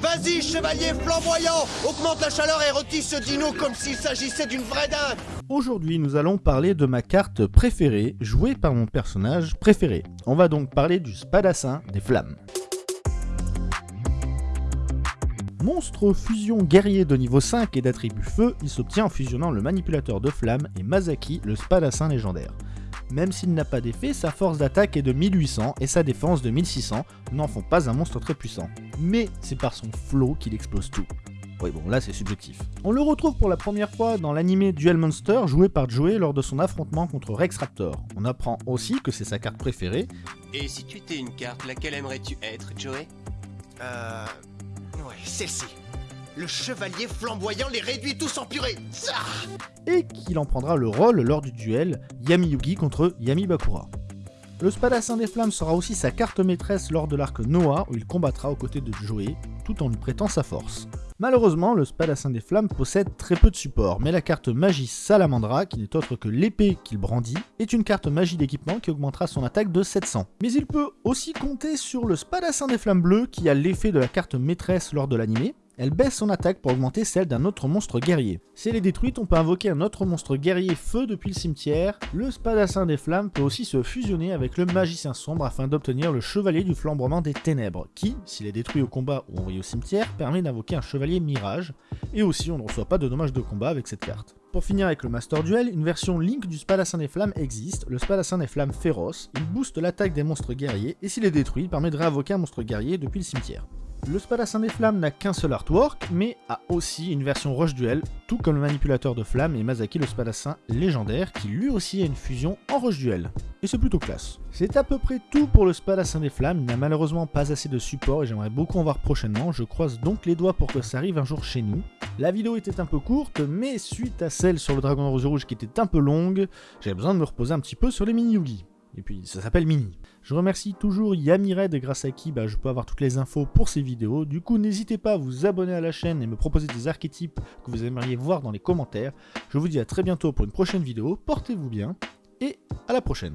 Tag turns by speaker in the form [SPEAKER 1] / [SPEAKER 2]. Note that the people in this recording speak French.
[SPEAKER 1] Vas-y, chevalier flamboyant Augmente la chaleur et retisse ce dino comme s'il s'agissait d'une vraie dinde
[SPEAKER 2] Aujourd'hui, nous allons parler de ma carte préférée, jouée par mon personnage préféré. On va donc parler du Spadassin des Flammes. Monstre fusion guerrier de niveau 5 et d'attribut feu, il s'obtient en fusionnant le manipulateur de flammes et Masaki, le Spadassin légendaire. Même s'il n'a pas d'effet, sa force d'attaque est de 1800 et sa défense de 1600 n'en font pas un monstre très puissant. Mais c'est par son flow qu'il explose tout. Oui bon là c'est subjectif. On le retrouve pour la première fois dans l'animé Duel Monster joué par Joey lors de son affrontement contre Rex Raptor. On apprend aussi que c'est sa carte préférée.
[SPEAKER 3] Et si tu étais une carte, laquelle aimerais-tu être, Joey?
[SPEAKER 1] Euh... Ouais, celle-ci. Le chevalier flamboyant les réduit tous en purée Ça
[SPEAKER 2] et qu'il en prendra le rôle lors du duel Yami Yugi contre Yami Bakura. Le Spadassin des Flammes sera aussi sa carte maîtresse lors de l'arc Noah où il combattra aux côtés de Joey tout en lui prêtant sa force. Malheureusement, le Spadassin des Flammes possède très peu de support, mais la carte Magie Salamandra, qui n'est autre que l'épée qu'il brandit, est une carte magie d'équipement qui augmentera son attaque de 700. Mais il peut aussi compter sur le Spadassin des Flammes bleues qui a l'effet de la carte maîtresse lors de l'animé, elle baisse son attaque pour augmenter celle d'un autre monstre guerrier. Si elle est détruite, on peut invoquer un autre monstre guerrier feu depuis le cimetière. Le spadassin des flammes peut aussi se fusionner avec le magicien sombre afin d'obtenir le chevalier du flambrement des ténèbres, qui, s'il est détruit au combat ou envoyé au cimetière, permet d'invoquer un chevalier mirage, et aussi on ne reçoit pas de dommages de combat avec cette carte. Pour finir avec le Master Duel, une version Link du Spadassin des Flammes existe, le Spadassin des Flammes féroce, il booste l'attaque des monstres guerriers, et s'il est détruit, il permet de réinvoquer un monstre guerrier depuis le cimetière. Le Spadassin des Flammes n'a qu'un seul artwork, mais a aussi une version Rush Duel, tout comme le manipulateur de flammes et Masaki le Spadassin légendaire, qui lui aussi a une fusion en Rush Duel. Et c'est plutôt classe. C'est à peu près tout pour le Spadassin des Flammes, il n'a malheureusement pas assez de support et j'aimerais beaucoup en voir prochainement, je croise donc les doigts pour que ça arrive un jour chez nous. La vidéo était un peu courte, mais suite à celle sur le Dragon Rose Rouge qui était un peu longue, j'avais besoin de me reposer un petit peu sur les mini-yugi. Et puis ça s'appelle Mini. Je remercie toujours Yamired grâce à qui bah, je peux avoir toutes les infos pour ces vidéos. Du coup n'hésitez pas à vous abonner à la chaîne et me proposer des archétypes que vous aimeriez voir dans les commentaires. Je vous dis à très bientôt pour une prochaine vidéo, portez-vous bien et à la prochaine.